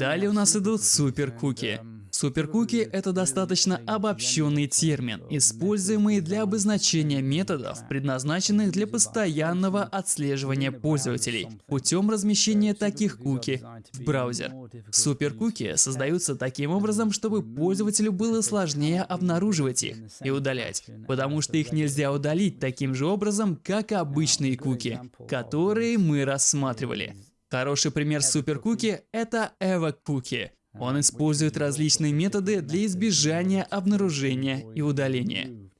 Далее у нас идут суперкуки. Суперкуки — это достаточно обобщенный термин, используемый для обозначения методов, предназначенных для постоянного отслеживания пользователей путем размещения таких куки в браузер. Суперкуки создаются таким образом, чтобы пользователю было сложнее обнаруживать их и удалять, потому что их нельзя удалить таким же образом, как обычные куки, которые мы рассматривали. Хороший пример суперкуки — это Evo Cookie. Он использует различные методы для избежания обнаружения и удаления.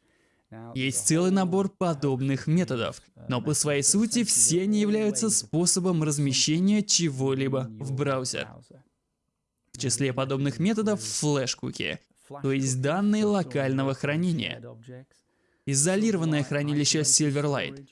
Есть целый набор подобных методов, но по своей сути все они являются способом размещения чего-либо в браузер. В числе подобных методов флеш-куки, то есть данные локального хранения, изолированное хранилище Silverlight,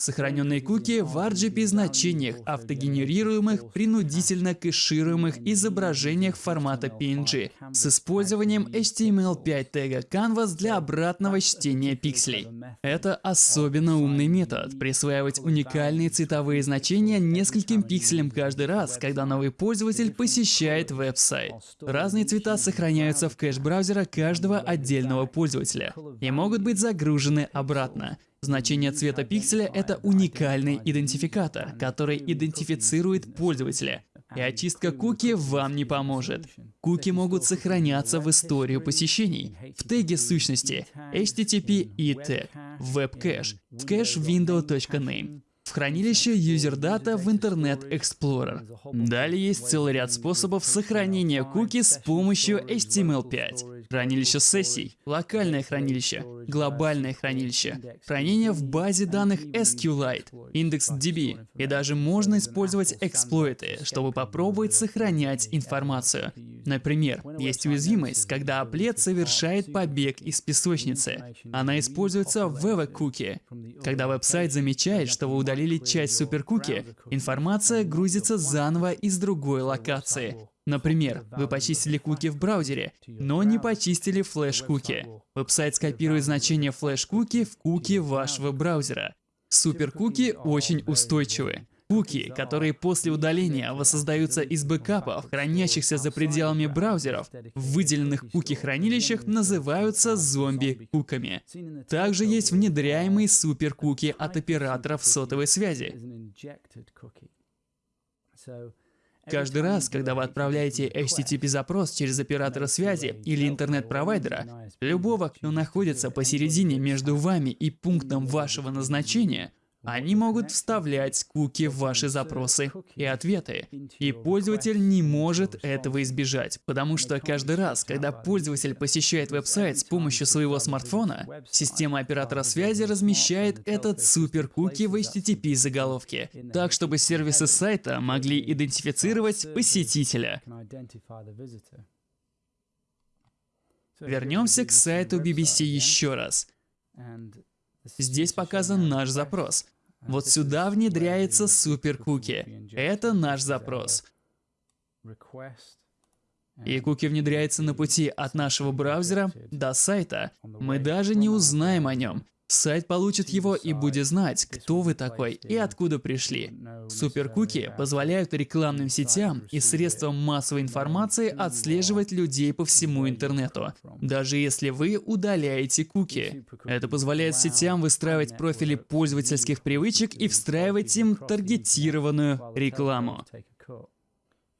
Сохраненные куки в RGB значениях, автогенерируемых, принудительно кэшируемых изображениях формата PNG с использованием HTML5 тега Canvas для обратного чтения пикселей. Это особенно умный метод – присваивать уникальные цветовые значения нескольким пикселям каждый раз, когда новый пользователь посещает веб-сайт. Разные цвета сохраняются в кэш браузера каждого отдельного пользователя и могут быть загружены обратно. Значение цвета пикселя — это уникальный идентификатор, который идентифицирует пользователя. И очистка куки вам не поможет. Куки могут сохраняться в историю посещений, в теге сущности, HTTP и тег, в webcache, в кэш window.name, в хранилище UserData в Internet Explorer. Далее есть целый ряд способов сохранения куки с помощью HTML5. Хранилище сессий, локальное хранилище, глобальное хранилище, хранение в базе данных SQLite, индекс DB, и даже можно использовать эксплойты, чтобы попробовать сохранять информацию. Например, есть уязвимость, когда аплет совершает побег из песочницы. Она используется в Evo Когда веб-сайт замечает, что вы удалили часть суперкуки, информация грузится заново из другой локации. Например, вы почистили куки в браузере, но не почистили флеш-куки. Веб-сайт скопирует значение флеш-куки в куки вашего браузера. Супер-куки очень устойчивы. Куки, которые после удаления воссоздаются из бэкапов, хранящихся за пределами браузеров, в выделенных куки-хранилищах называются зомби-куками. Также есть внедряемые супер-куки от операторов сотовой связи. Каждый раз, когда вы отправляете HTTP-запрос через оператора связи или интернет-провайдера, любого, кто находится посередине между вами и пунктом вашего назначения, они могут вставлять куки в ваши запросы и ответы. И пользователь не может этого избежать, потому что каждый раз, когда пользователь посещает веб-сайт с помощью своего смартфона, система оператора связи размещает этот супер-куки в HTTP заголовке, так чтобы сервисы сайта могли идентифицировать посетителя. Вернемся к сайту BBC еще раз. Здесь показан наш запрос. Вот сюда внедряется суперкуки. Это наш запрос. И куки внедряется на пути от нашего браузера до сайта. Мы даже не узнаем о нем. Сайт получит его и будет знать, кто вы такой и откуда пришли. Суперкуки позволяют рекламным сетям и средствам массовой информации отслеживать людей по всему интернету, даже если вы удаляете куки. Это позволяет сетям выстраивать профили пользовательских привычек и встраивать им таргетированную рекламу.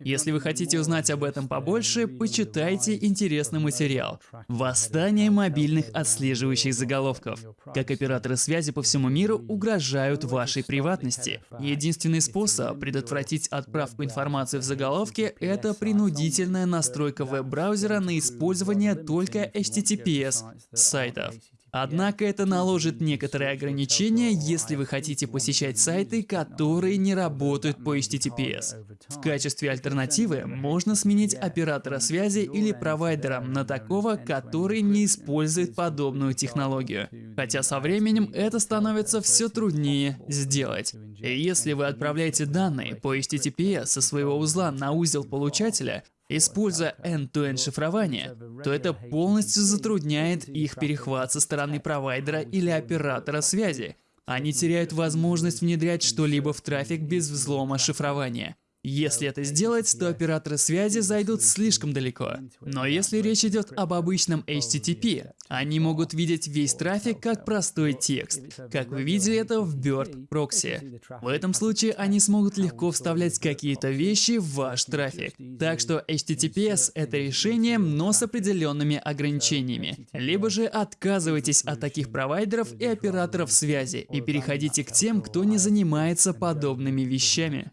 Если вы хотите узнать об этом побольше, почитайте интересный материал «Восстание мобильных отслеживающих заголовков. Как операторы связи по всему миру угрожают вашей приватности». Единственный способ предотвратить отправку информации в заголовке – это принудительная настройка веб-браузера на использование только HTTPS сайтов. Однако это наложит некоторые ограничения, если вы хотите посещать сайты, которые не работают по HTTPS. В качестве альтернативы можно сменить оператора связи или провайдера на такого, который не использует подобную технологию. Хотя со временем это становится все труднее сделать. И если вы отправляете данные по HTTPS со своего узла на узел получателя, Используя end-to-end шифрование, то это полностью затрудняет их перехват со стороны провайдера или оператора связи. Они теряют возможность внедрять что-либо в трафик без взлома шифрования. Если это сделать, то операторы связи зайдут слишком далеко. Но если речь идет об обычном HTTP, они могут видеть весь трафик как простой текст, как вы видели это в Bird Proxy. В этом случае они смогут легко вставлять какие-то вещи в ваш трафик. Так что HTTPS — это решение, но с определенными ограничениями. Либо же отказывайтесь от таких провайдеров и операторов связи и переходите к тем, кто не занимается подобными вещами.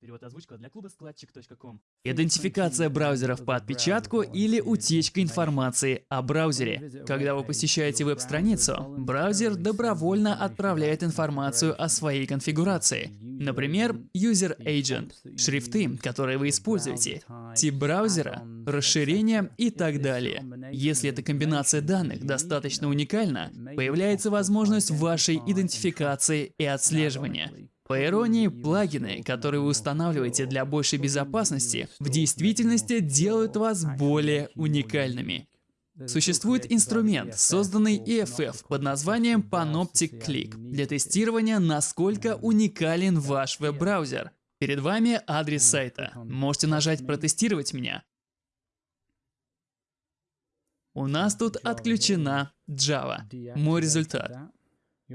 Перевод озвучка для клуба складчик.ком. Идентификация браузеров по отпечатку или утечка информации о браузере. Когда вы посещаете веб-страницу, браузер добровольно отправляет информацию о своей конфигурации. Например, User Agent, шрифты, которые вы используете, тип браузера, расширение и так далее. Если эта комбинация данных достаточно уникальна, появляется возможность вашей идентификации и отслеживания. По иронии, плагины, которые вы устанавливаете для большей безопасности, в действительности делают вас более уникальными. Существует инструмент, созданный EFF под названием Panoptic Click для тестирования, насколько уникален ваш веб-браузер. Перед вами адрес сайта. Можете нажать «Протестировать меня». У нас тут отключена Java. Мой результат.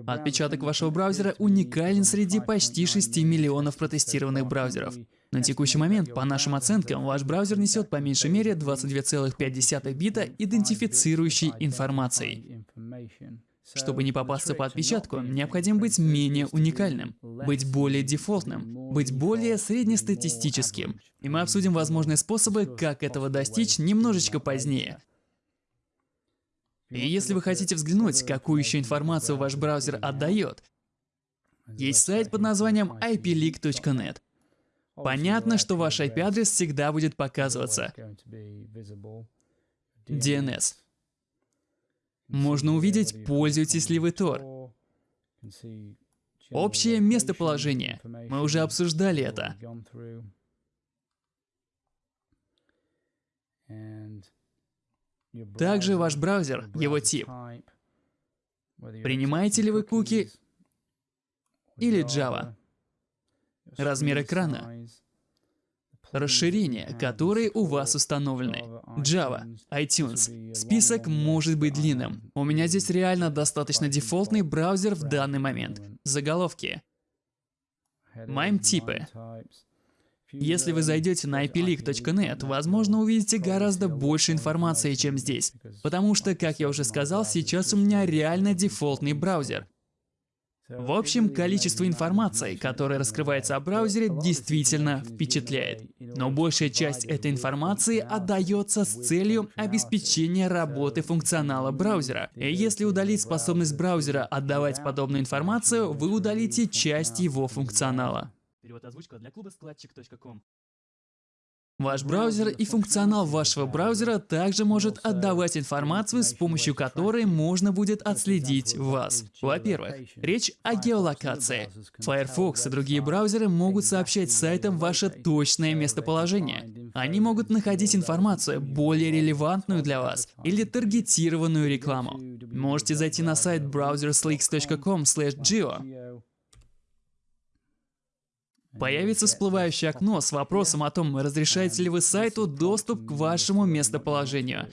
Отпечаток вашего браузера уникален среди почти 6 миллионов протестированных браузеров. На текущий момент, по нашим оценкам, ваш браузер несет по меньшей мере 22,5 бита идентифицирующей информацией. Чтобы не попасться по отпечатку, необходимо быть менее уникальным, быть более дефолтным, быть более среднестатистическим. И мы обсудим возможные способы, как этого достичь немножечко позднее. И если вы хотите взглянуть, какую еще информацию ваш браузер отдает, есть сайт под названием ipleak.net. Понятно, что ваш IP-адрес всегда будет показываться. DNS. Можно увидеть, пользуетесь ли вы Tor. Общее местоположение. Мы уже обсуждали это. Также ваш браузер, его тип. Принимаете ли вы куки или Java? Размер экрана. Расширения, которые у вас установлены. Java, iTunes. Список может быть длинным. У меня здесь реально достаточно дефолтный браузер в данный момент. Заголовки. MIME-типы. Если вы зайдете на ipleak.net, возможно, увидите гораздо больше информации, чем здесь. Потому что, как я уже сказал, сейчас у меня реально дефолтный браузер. В общем, количество информации, которая раскрывается о браузере, действительно впечатляет. Но большая часть этой информации отдается с целью обеспечения работы функционала браузера. И если удалить способность браузера отдавать подобную информацию, вы удалите часть его функционала. Перевод озвучка для клуба складчик.ком. Ваш браузер и функционал вашего браузера также может отдавать информацию, с помощью которой можно будет отследить вас. Во-первых, речь о геолокации. Firefox и другие браузеры могут сообщать сайтам ваше точное местоположение. Они могут находить информацию, более релевантную для вас, или таргетированную рекламу. Можете зайти на сайт browsersleaks.com/geo Появится всплывающее окно с вопросом о том, разрешаете ли вы сайту доступ к вашему местоположению.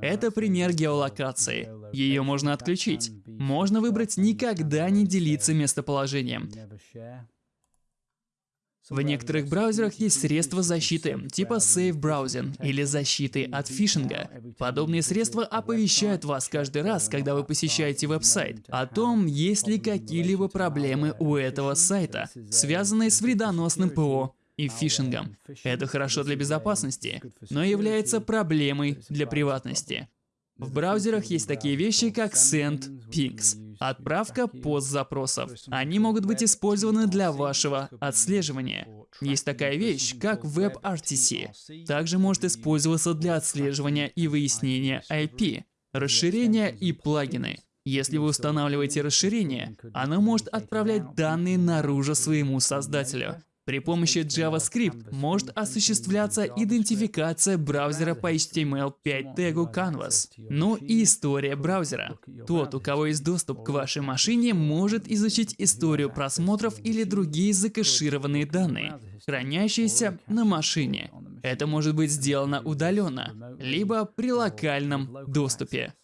Это пример геолокации. Ее можно отключить. Можно выбрать никогда не делиться местоположением. В некоторых браузерах есть средства защиты, типа Safe Browsing или защиты от фишинга. Подобные средства оповещают вас каждый раз, когда вы посещаете веб-сайт, о том, есть ли какие-либо проблемы у этого сайта, связанные с вредоносным ПО и фишингом. Это хорошо для безопасности, но является проблемой для приватности. В браузерах есть такие вещи, как Send Pings, отправка пост-запросов. Они могут быть использованы для вашего отслеживания. Есть такая вещь, как WebRTC. Также может использоваться для отслеживания и выяснения IP, расширения и плагины. Если вы устанавливаете расширение, оно может отправлять данные наружу своему создателю. При помощи JavaScript может осуществляться идентификация браузера по HTML5 тегу Canvas. Ну и история браузера. Тот, у кого есть доступ к вашей машине, может изучить историю просмотров или другие закэшированные данные, хранящиеся на машине. Это может быть сделано удаленно, либо при локальном доступе.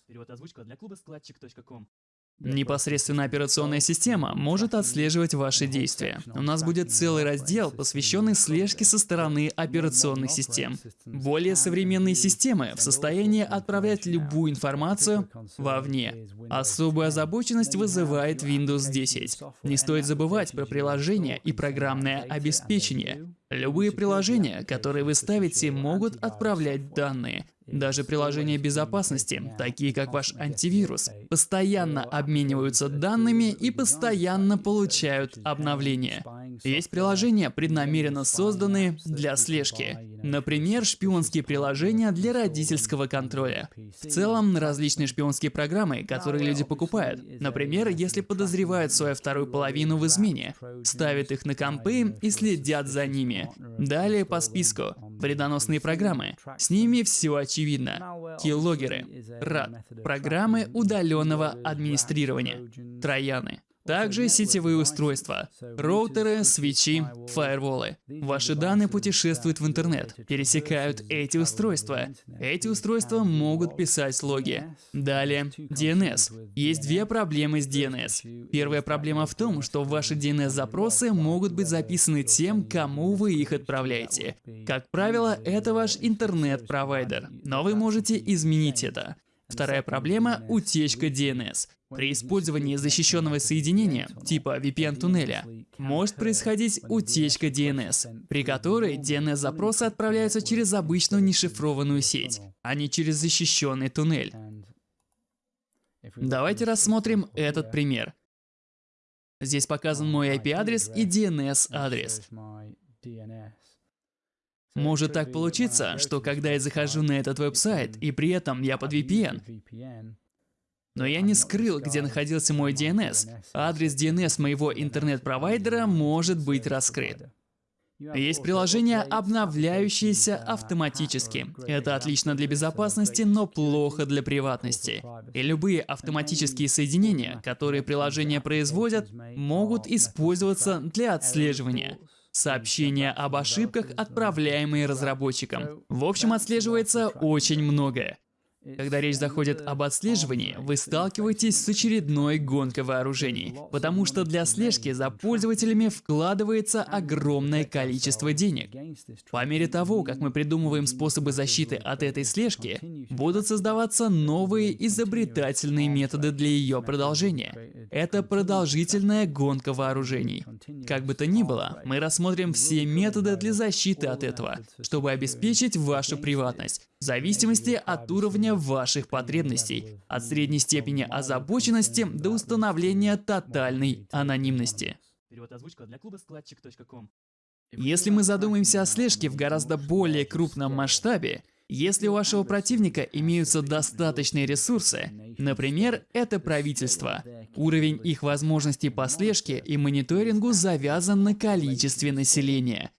Непосредственно операционная система может отслеживать ваши действия. У нас будет целый раздел, посвященный слежке со стороны операционных систем. Более современные системы в состоянии отправлять любую информацию вовне. Особую озабоченность вызывает Windows 10. Не стоит забывать про приложения и программное обеспечение. Любые приложения, которые вы ставите, могут отправлять данные. Даже приложения безопасности, такие как ваш антивирус, постоянно обмениваются данными и постоянно получают обновления. Есть приложения, преднамеренно созданные для слежки. Например, шпионские приложения для родительского контроля. В целом, различные шпионские программы, которые люди покупают. Например, если подозревают свою вторую половину в измене, ставят их на компы и следят за ними. Далее по списку. Вредоносные программы. С ними все очевидно. Киллогеры. RAD. Программы удаленного администрирования. Трояны. Также сетевые устройства, роутеры, свечи, фаерволы. Ваши данные путешествуют в интернет, пересекают эти устройства. Эти устройства могут писать логи. Далее, DNS. Есть две проблемы с DNS. Первая проблема в том, что ваши DNS-запросы могут быть записаны тем, кому вы их отправляете. Как правило, это ваш интернет-провайдер, но вы можете изменить это. Вторая проблема – утечка DNS. При использовании защищенного соединения, типа VPN-туннеля, может происходить утечка DNS, при которой DNS-запросы отправляются через обычную нешифрованную сеть, а не через защищенный туннель. Давайте рассмотрим этот пример. Здесь показан мой IP-адрес и DNS-адрес. Может так получиться, что когда я захожу на этот веб-сайт, и при этом я под VPN, но я не скрыл, где находился мой DNS. Адрес DNS моего интернет-провайдера может быть раскрыт. Есть приложения, обновляющиеся автоматически. Это отлично для безопасности, но плохо для приватности. И любые автоматические соединения, которые приложения производят, могут использоваться для отслеживания. Сообщения об ошибках, отправляемые разработчикам. В общем, отслеживается очень многое. Когда речь заходит об отслеживании, вы сталкиваетесь с очередной гонкой вооружений, потому что для слежки за пользователями вкладывается огромное количество денег. По мере того, как мы придумываем способы защиты от этой слежки, будут создаваться новые изобретательные методы для ее продолжения. Это продолжительная гонка вооружений. Как бы то ни было, мы рассмотрим все методы для защиты от этого, чтобы обеспечить вашу приватность, в зависимости от уровня ваших потребностей, от средней степени озабоченности до установления тотальной анонимности. Если мы задумаемся о слежке в гораздо более крупном масштабе, если у вашего противника имеются достаточные ресурсы, например, это правительство, уровень их возможностей по слежке и мониторингу завязан на количестве населения.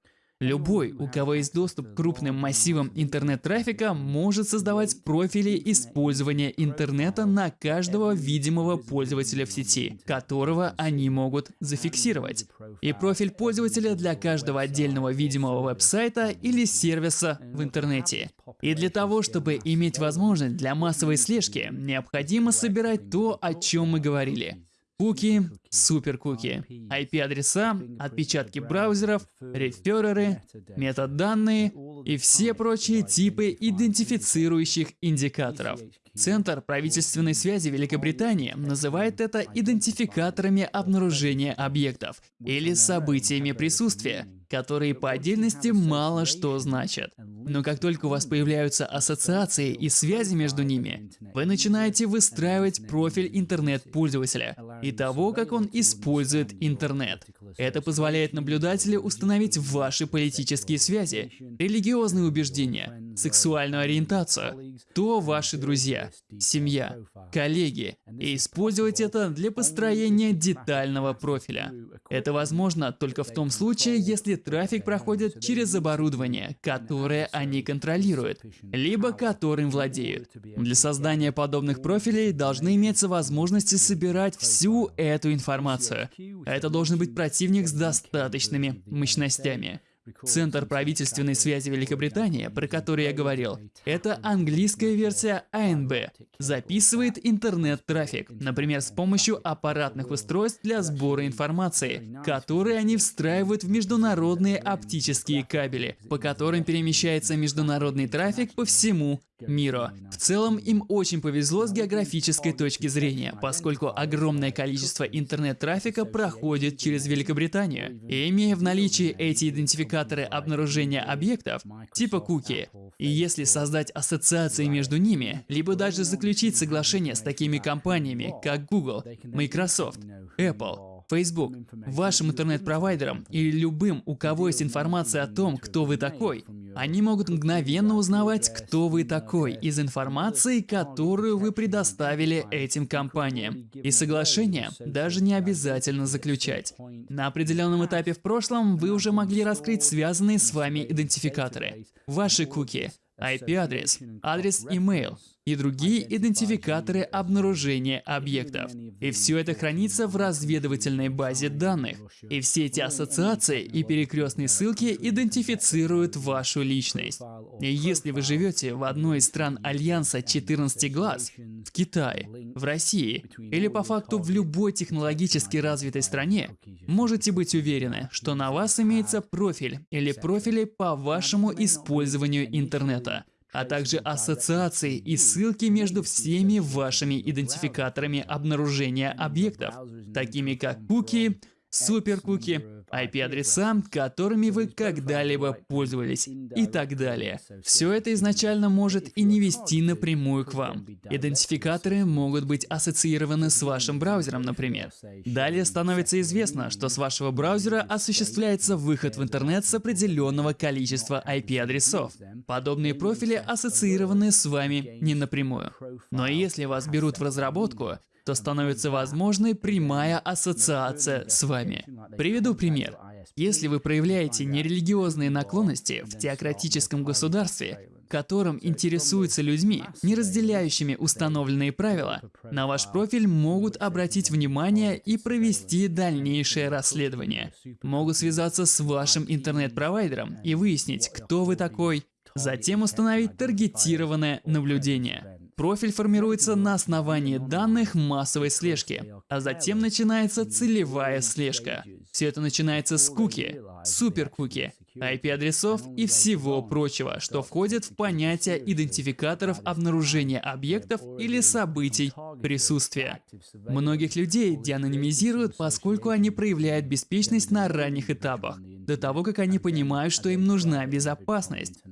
Любой, у кого есть доступ к крупным массивам интернет-трафика, может создавать профили использования интернета на каждого видимого пользователя в сети, которого они могут зафиксировать. И профиль пользователя для каждого отдельного видимого веб-сайта или сервиса в интернете. И для того, чтобы иметь возможность для массовой слежки, необходимо собирать то, о чем мы говорили. Куки, суперкуки, IP-адреса, отпечатки браузеров, рефереры, метаданные и все прочие типы идентифицирующих индикаторов. Центр правительственной связи Великобритании называет это идентификаторами обнаружения объектов или событиями присутствия, которые по отдельности мало что значат. Но как только у вас появляются ассоциации и связи между ними, вы начинаете выстраивать профиль интернет-пользователя и того, как он использует интернет. Это позволяет наблюдателю установить ваши политические связи, религиозные убеждения, сексуальную ориентацию, то ваши друзья, семья, коллеги, и использовать это для построения детального профиля. Это возможно только в том случае, если трафик проходит через оборудование, которое они контролируют, либо которым владеют. Для создания подобных профилей должны иметься возможности собирать всю эту информацию. Это должен быть противник с достаточными мощностями. Центр правительственной связи Великобритании, про который я говорил, это английская версия АНБ. Записывает интернет-трафик, например, с помощью аппаратных устройств для сбора информации, которые они встраивают в международные оптические кабели, по которым перемещается международный трафик по всему миру. В целом, им очень повезло с географической точки зрения, поскольку огромное количество интернет-трафика проходит через Великобританию. И имея в наличии эти идентификаторы обнаружения объектов, типа куки, и если создать ассоциации между ними, либо даже заключить соглашение с такими компаниями, как Google, Microsoft, Apple, Facebook, вашим интернет-провайдером или любым, у кого есть информация о том, кто вы такой, они могут мгновенно узнавать, кто вы такой из информации, которую вы предоставили этим компаниям. И соглашение даже не обязательно заключать. На определенном этапе в прошлом вы уже могли раскрыть связанные с вами идентификаторы. Ваши куки, IP-адрес, адрес email, и другие идентификаторы обнаружения объектов. И все это хранится в разведывательной базе данных. И все эти ассоциации и перекрестные ссылки идентифицируют вашу личность. И если вы живете в одной из стран Альянса 14 глаз, в Китае, в России или по факту в любой технологически развитой стране, можете быть уверены, что на вас имеется профиль или профили по вашему использованию интернета а также ассоциации и ссылки между всеми вашими идентификаторами обнаружения объектов, такими как куки, суперкуки, IP-адреса, которыми вы когда-либо пользовались и так далее. Все это изначально может и не вести напрямую к вам. Идентификаторы могут быть ассоциированы с вашим браузером, например. Далее становится известно, что с вашего браузера осуществляется выход в интернет с определенного количества IP-адресов. Подобные профили ассоциированы с вами не напрямую. Но если вас берут в разработку, то становится возможной прямая ассоциация с вами. Приведу пример. Если вы проявляете нерелигиозные наклонности в теократическом государстве, которым интересуются людьми, не разделяющими установленные правила, на ваш профиль могут обратить внимание и провести дальнейшее расследование. Могут связаться с вашим интернет-провайдером и выяснить, кто вы такой, затем установить таргетированное наблюдение. Профиль формируется на основании данных массовой слежки, а затем начинается целевая слежка. Все это начинается с куки, суперкуки, IP-адресов и всего прочего, что входит в понятие идентификаторов обнаружения объектов или событий присутствия. Многих людей деанонимизируют, поскольку они проявляют беспечность на ранних этапах, до того, как они понимают, что им нужна безопасность.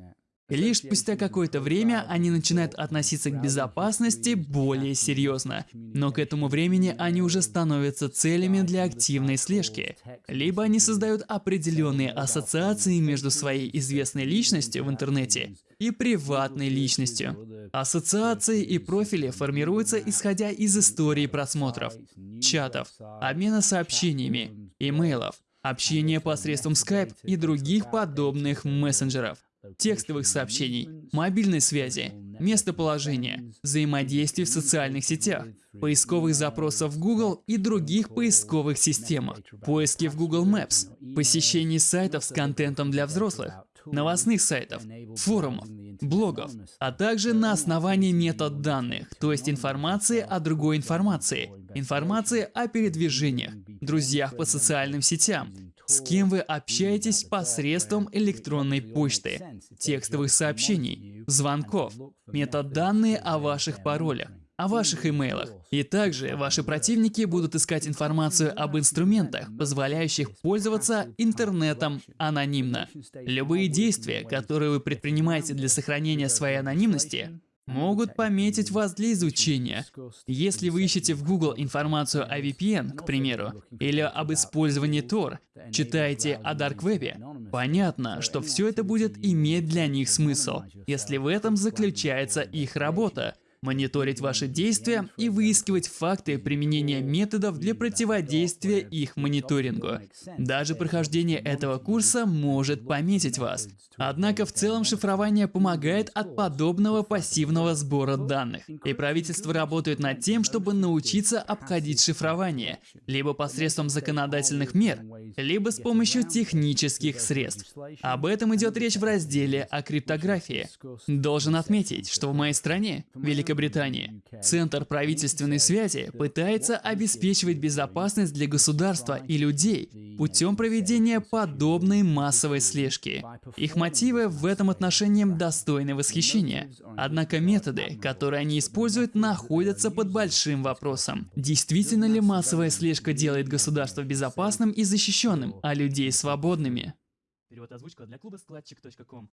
Лишь спустя какое-то время они начинают относиться к безопасности более серьезно. Но к этому времени они уже становятся целями для активной слежки. Либо они создают определенные ассоциации между своей известной личностью в интернете и приватной личностью. Ассоциации и профили формируются исходя из истории просмотров, чатов, обмена сообщениями, имейлов, общения посредством Skype и других подобных мессенджеров текстовых сообщений, мобильной связи, местоположения, взаимодействий в социальных сетях, поисковых запросов в Google и других поисковых системах, поиски в Google Maps, посещений сайтов с контентом для взрослых, новостных сайтов, форумов, блогов, а также на основании метаданных, то есть информации о другой информации, информации о передвижениях, друзьях по социальным сетям, с кем вы общаетесь посредством электронной почты, текстовых сообщений, звонков, метаданные о ваших паролях, о ваших имейлах. И также ваши противники будут искать информацию об инструментах, позволяющих пользоваться интернетом анонимно. Любые действия, которые вы предпринимаете для сохранения своей анонимности, могут пометить вас для изучения. Если вы ищете в Google информацию о VPN, к примеру, или об использовании Tor, читаете о Dark Web, понятно, что все это будет иметь для них смысл, если в этом заключается их работа мониторить ваши действия и выискивать факты применения методов для противодействия их мониторингу. Даже прохождение этого курса может пометить вас. Однако в целом шифрование помогает от подобного пассивного сбора данных. И правительство работает над тем, чтобы научиться обходить шифрование, либо посредством законодательных мер, либо с помощью технических средств. Об этом идет речь в разделе о криптографии. Должен отметить, что в моей стране, Великобритания, Великобритании. Центр правительственной связи пытается обеспечивать безопасность для государства и людей путем проведения подобной массовой слежки. Их мотивы в этом отношении достойны восхищения. Однако методы, которые они используют, находятся под большим вопросом. Действительно ли массовая слежка делает государство безопасным и защищенным, а людей свободными? Перевод озвучка для клуба складчик.ком